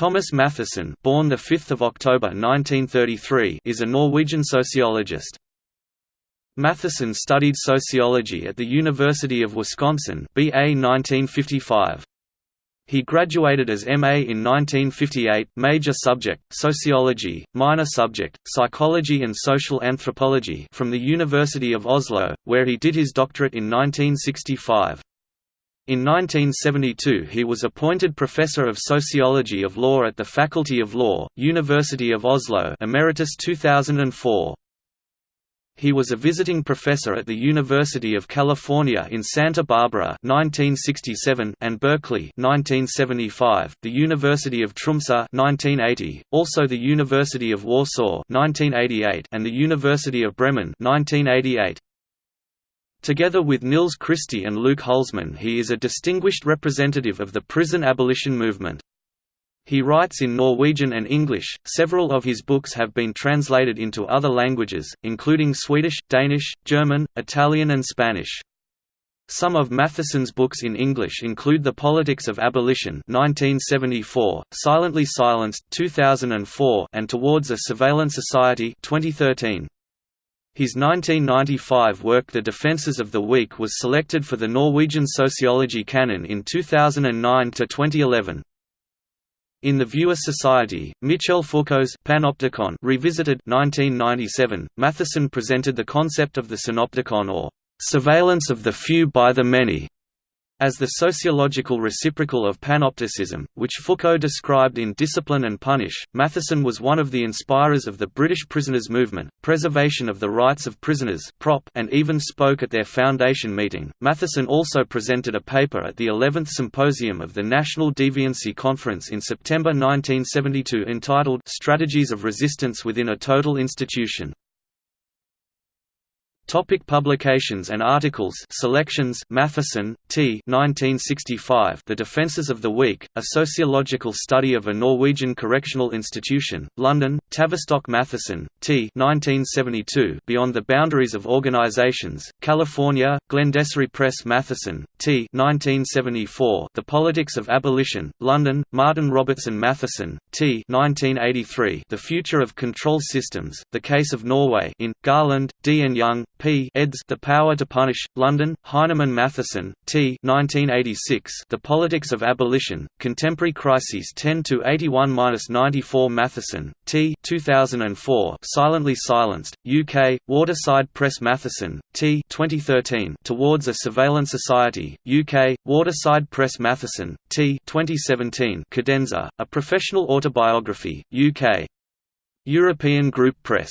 Thomas Mathiesen, born the 5th of October 1933 is a Norwegian sociologist. Mathiesen studied sociology at the University of Wisconsin BA 1955. He graduated as MA in 1958 major subject, sociology, minor subject, psychology and social anthropology from the University of Oslo, where he did his doctorate in 1965. In 1972 he was appointed Professor of Sociology of Law at the Faculty of Law, University of Oslo Emeritus 2004. He was a visiting professor at the University of California in Santa Barbara 1967 and Berkeley 1975, the University of Tromsø 1980, also the University of Warsaw 1988 and the University of Bremen 1988. Together with Nils Christie and Louk Hulsman he is a distinguished representative of the prison abolition movement. He writes in Norwegian and English. Several of his books have been translated into other languages, including Swedish, Danish, German, Italian, and Spanish. Some of Mathiesen's books in English include The Politics of Abolition 1974, Silently Silenced 2004, and Towards a Surveillance Society 2013. His 1995 work The Defences of the Weak was selected for the Norwegian Sociology Canon in 2009–2011. In The Viewer Society, Michel Foucault's Panopticon revisited 1997, Mathiesen presented the concept of the synopticon or surveillance of the few by the many as the sociological reciprocal of panopticism, which Foucault described in Discipline and Punish, Mathiesen was one of the inspirers of the British prisoners' movement, preservation of the rights of prisoners and even spoke at their foundation meeting. Mathiesen also presented a paper at the 11th Symposium of the National Deviancy Conference in September 1972 entitled Strategies of Resistance Within a Total Institution. Topic publications and articles. Selections. Mathiesen, T. 1965 The Defences of the Weak, A Sociological Study of a Norwegian Correctional Institution, London, Tavistock Mathiesen, T. 1972 Beyond the Boundaries of Organizations, California, Glendessary Press. Mathiesen, T. 1974 The Politics of Abolition, London, Martin Robertson Mathiesen, T. 1983 The Future of Control Systems, The Case of Norway. In, Garland, D. and Young, P. eds. The Power to Punish, London, Heinemann Mathiesen, T. 1986. The Politics of Abolition, Contemporary Crises 10–81–94 Mathiesen, T. 2004. Silently Silenced, UK, Waterside Press Mathiesen, T. 2013. Towards a Surveillance Society, UK, Waterside Press Mathiesen, T. 2017. Cadenza, A Professional Autobiography, UK. European Group Press